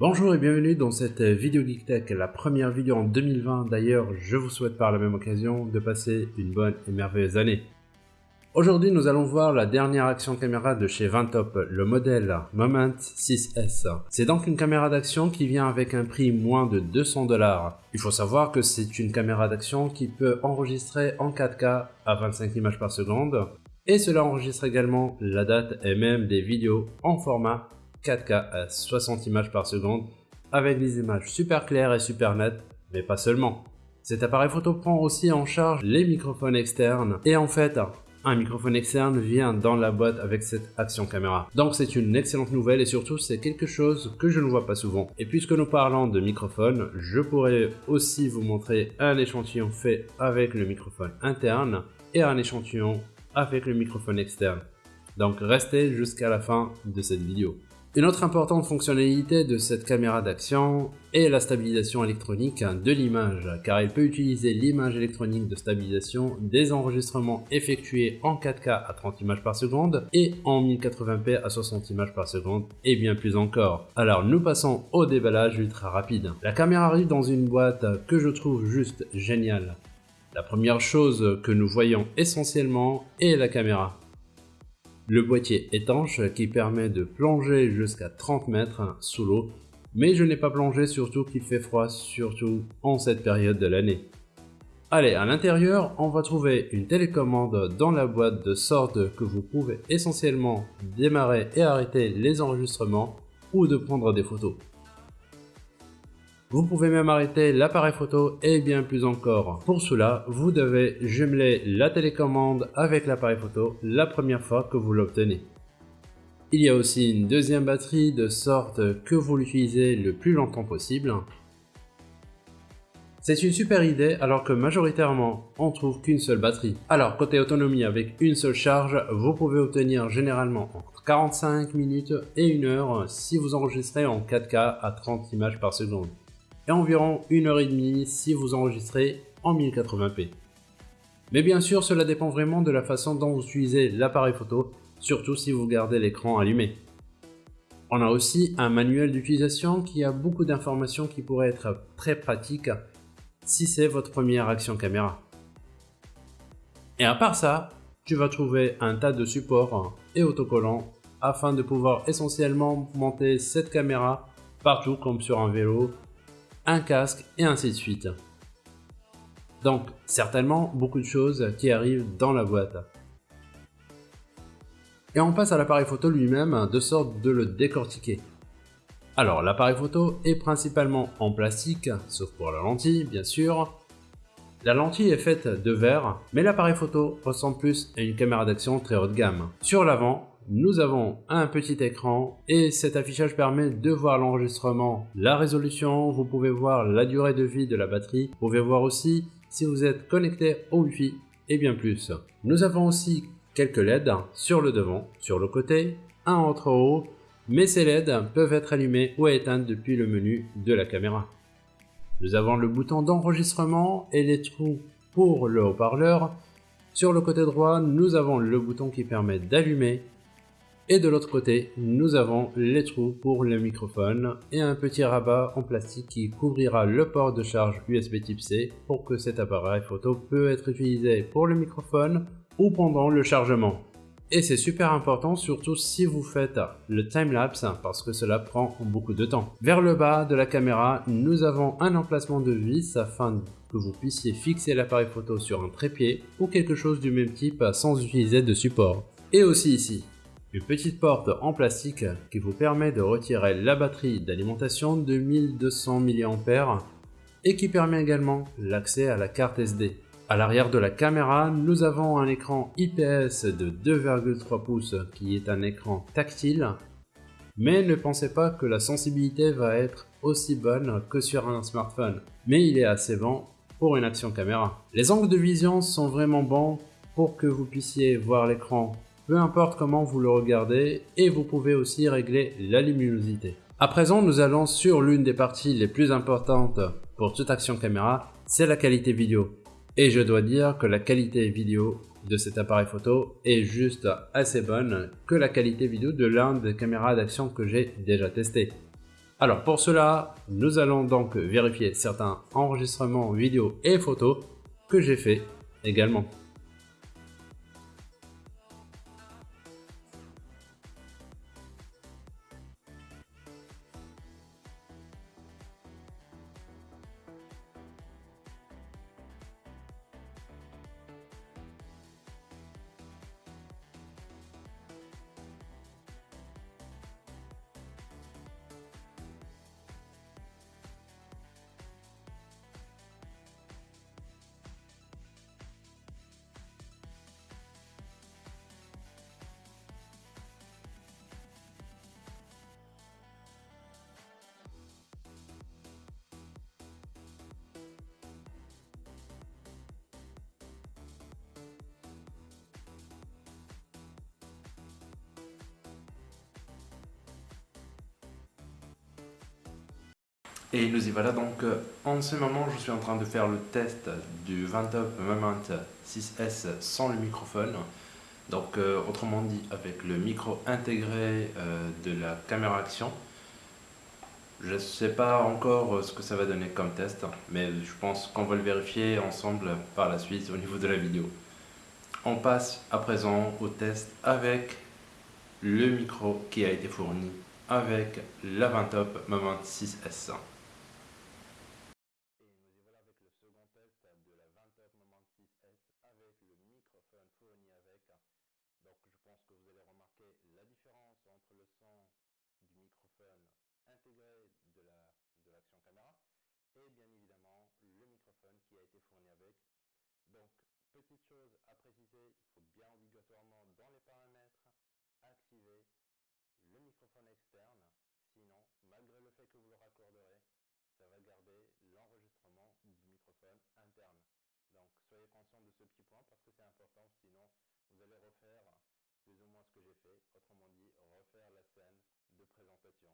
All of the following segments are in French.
Bonjour et bienvenue dans cette vidéo Geek la première vidéo en 2020. D'ailleurs, je vous souhaite par la même occasion de passer une bonne et merveilleuse année. Aujourd'hui, nous allons voir la dernière action caméra de chez Vintop, le modèle Moment 6S. C'est donc une caméra d'action qui vient avec un prix moins de 200 dollars. Il faut savoir que c'est une caméra d'action qui peut enregistrer en 4K à 25 images par seconde, et cela enregistre également la date et même des vidéos en format 4K à 60 images par seconde avec des images super claires et super nettes, mais pas seulement. Cet appareil photo prend aussi en charge les microphones externes et en fait, un microphone externe vient dans la boîte avec cette action caméra. Donc c'est une excellente nouvelle et surtout c'est quelque chose que je ne vois pas souvent. Et puisque nous parlons de microphone, je pourrais aussi vous montrer un échantillon fait avec le microphone interne et un échantillon avec le microphone externe. Donc restez jusqu'à la fin de cette vidéo. Une autre importante fonctionnalité de cette caméra d'action est la stabilisation électronique de l'image, car elle peut utiliser l'image électronique de stabilisation des enregistrements effectués en 4K à 30 images par seconde et en 1080p à 60 images par seconde et bien plus encore. Alors nous passons au déballage ultra rapide. La caméra arrive dans une boîte que je trouve juste géniale. La première chose que nous voyons essentiellement est la caméra. Le boîtier étanche qui permet de plonger jusqu'à 30 mètres sous l'eau, mais je n'ai pas plongé surtout qu'il fait froid, surtout en cette période de l'année. Allez, à l'intérieur, on va trouver une télécommande dans la boîte de sorte que vous pouvez essentiellement démarrer et arrêter les enregistrements ou de prendre des photos. Vous pouvez même arrêter l'appareil photo et bien plus encore. Pour cela, vous devez jumeler la télécommande avec l'appareil photo la première fois que vous l'obtenez. Il y a aussi une deuxième batterie de sorte que vous l'utilisez le plus longtemps possible. C'est une super idée alors que majoritairement on trouve qu'une seule batterie. Alors côté autonomie avec une seule charge, vous pouvez obtenir généralement entre 45 minutes et 1 heure si vous enregistrez en 4K à 30 images par seconde et environ 1 heure et demie si vous enregistrez en 1080p. Mais bien sûr, cela dépend vraiment de la façon dont vous utilisez l'appareil photo, surtout si vous gardez l'écran allumé. On a aussi un manuel d'utilisation qui a beaucoup d'informations qui pourraient être très pratiques si c'est votre première action caméra. Et à part ça, tu vas trouver un tas de supports et autocollants afin de pouvoir essentiellement monter cette caméra partout comme sur un vélo un casque et ainsi de suite. Donc certainement beaucoup de choses qui arrivent dans la boîte. Et on passe à l'appareil photo lui-même de sorte de le décortiquer. Alors l'appareil photo est principalement en plastique, sauf pour la lentille bien sûr. La lentille est faite de verre, mais l'appareil photo ressemble plus à une caméra d'action très haut de gamme. Sur l'avant, nous avons un petit écran et cet affichage permet de voir l'enregistrement, la résolution, vous pouvez voir la durée de vie de la batterie, vous pouvez voir aussi si vous êtes connecté au Wi-Fi et bien plus. Nous avons aussi quelques LED sur le devant, sur le côté, un entre haut, mais ces LED peuvent être allumés ou éteints depuis le menu de la caméra. Nous avons le bouton d'enregistrement et les trous pour le haut-parleur. Sur le côté droit, nous avons le bouton qui permet d'allumer et de l'autre côté, nous avons les trous pour le microphone et un petit rabat en plastique qui couvrira le port de charge USB type C pour que cet appareil photo peut être utilisé pour le microphone ou pendant le chargement. Et c'est super important surtout si vous faites le timelapse parce que cela prend beaucoup de temps. Vers le bas de la caméra, nous avons un emplacement de vis afin que vous puissiez fixer l'appareil photo sur un trépied ou quelque chose du même type sans utiliser de support. Et aussi ici, une petite porte en plastique qui vous permet de retirer la batterie d'alimentation de 1200 mAh et qui permet également l'accès à la carte SD. À l'arrière de la caméra, nous avons un écran IPS de 2,3 pouces qui est un écran tactile, mais ne pensez pas que la sensibilité va être aussi bonne que sur un smartphone, mais il est assez bon pour une action caméra. Les angles de vision sont vraiment bons pour que vous puissiez voir l'écran peu importe comment vous le regardez, et vous pouvez aussi régler la luminosité. À présent, nous allons sur l'une des parties les plus importantes pour toute action caméra, c'est la qualité vidéo. Et je dois dire que la qualité vidéo de cet appareil photo est juste assez bonne que la qualité vidéo de l'un des caméras d'action que j'ai déjà testé. Alors pour cela, nous allons donc vérifier certains enregistrements vidéo et photos que j'ai fait également. Et nous y voilà donc, euh, en ce moment je suis en train de faire le test du Vantop Moment 6S sans le microphone. Donc euh, autrement dit avec le micro intégré euh, de la caméra action. Je ne sais pas encore ce que ça va donner comme test, mais je pense qu'on va le vérifier ensemble par la suite au niveau de la vidéo. On passe à présent au test avec le micro qui a été fourni avec la Vantop Moment 6S. entre le son du microphone intégré de la de l'action caméra et bien évidemment le microphone qui a été fourni avec. Donc petite chose à préciser, il faut bien obligatoirement dans les paramètres activer le microphone externe, sinon malgré le fait que vous le raccorderez, ça va garder l'enregistrement du microphone interne. Donc soyez conscient de ce petit point parce que c'est important, sinon vous allez refaire plus ou moins ce que j'ai fait, autrement dit refaire la scène de présentation.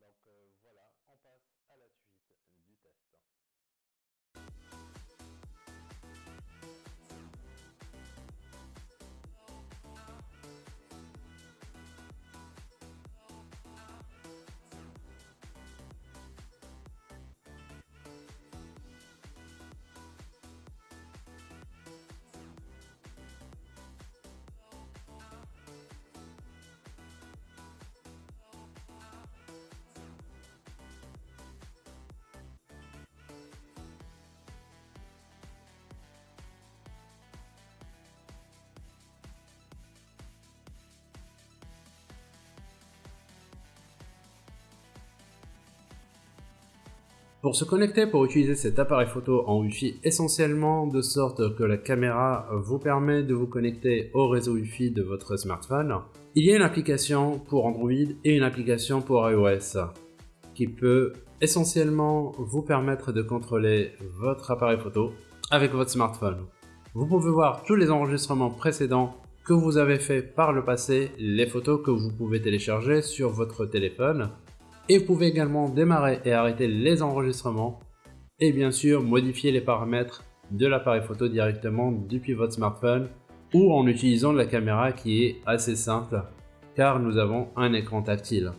Donc euh, voilà, on passe à la suite du test. Pour se connecter pour utiliser cet appareil photo en Wi-Fi essentiellement de sorte que la caméra vous permet de vous connecter au réseau Wi-Fi de votre smartphone, il y a une application pour Android et une application pour iOS qui peut essentiellement vous permettre de contrôler votre appareil photo avec votre smartphone. Vous pouvez voir tous les enregistrements précédents que vous avez fait par le passé, les photos que vous pouvez télécharger sur votre téléphone et vous pouvez également démarrer et arrêter les enregistrements et bien sûr modifier les paramètres de l'appareil photo directement depuis votre smartphone ou en utilisant la caméra qui est assez simple car nous avons un écran tactile.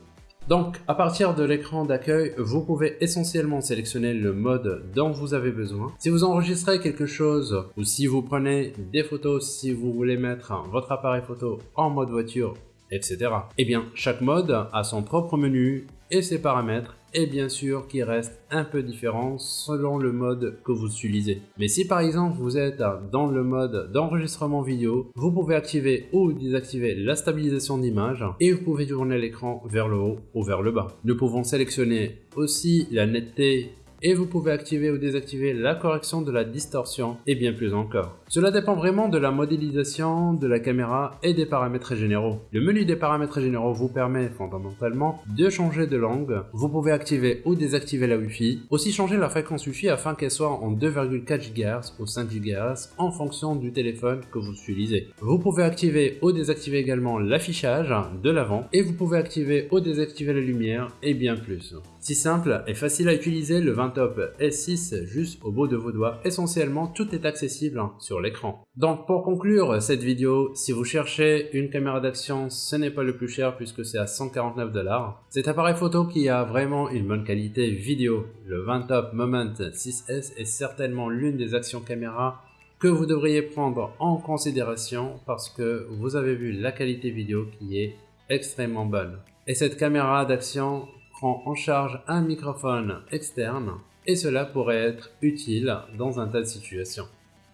Donc à partir de l'écran d'accueil, vous pouvez essentiellement sélectionner le mode dont vous avez besoin. Si vous enregistrez quelque chose ou si vous prenez des photos, si vous voulez mettre votre appareil photo en mode voiture etc. Eh bien, chaque mode a son propre menu et ses paramètres et bien sûr qui reste un peu différent selon le mode que vous utilisez. Mais si par exemple vous êtes dans le mode d'enregistrement vidéo, vous pouvez activer ou désactiver la stabilisation d'image et vous pouvez tourner l'écran vers le haut ou vers le bas. Nous pouvons sélectionner aussi la netteté et vous pouvez activer ou désactiver la correction de la distorsion et bien plus encore. Cela dépend vraiment de la modélisation de la caméra et des paramètres généraux. Le menu des paramètres généraux vous permet fondamentalement de changer de langue. Vous pouvez activer ou désactiver la Wi-Fi, aussi changer la fréquence Wi-Fi afin qu'elle soit en 2,4 GHz ou 5 GHz en fonction du téléphone que vous utilisez. Vous pouvez activer ou désactiver également l'affichage de l'avant et vous pouvez activer ou désactiver la lumière et bien plus. Si simple et facile à utiliser, le 20 Top S6 juste au bout de vos doigts. Essentiellement, tout est accessible sur l'écran. Donc pour conclure cette vidéo, si vous cherchez une caméra d'action, ce n'est pas le plus cher puisque c'est à 149 dollars. Cet appareil photo qui a vraiment une bonne qualité vidéo, le Top Moment 6S est certainement l'une des actions caméra que vous devriez prendre en considération parce que vous avez vu la qualité vidéo qui est extrêmement bonne. Et cette caméra d'action prend en charge un microphone externe et cela pourrait être utile dans un tas de situations.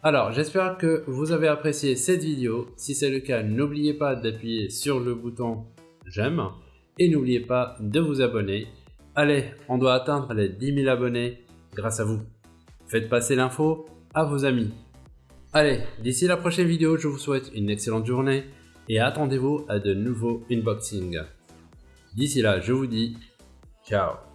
Alors j'espère que vous avez apprécié cette vidéo, si c'est le cas n'oubliez pas d'appuyer sur le bouton j'aime et n'oubliez pas de vous abonner. Allez, on doit atteindre les 10 000 abonnés grâce à vous. Faites passer l'info à vos amis. Allez, d'ici la prochaine vidéo, je vous souhaite une excellente journée et attendez-vous à de nouveaux unboxings. D'ici là, je vous dis ciao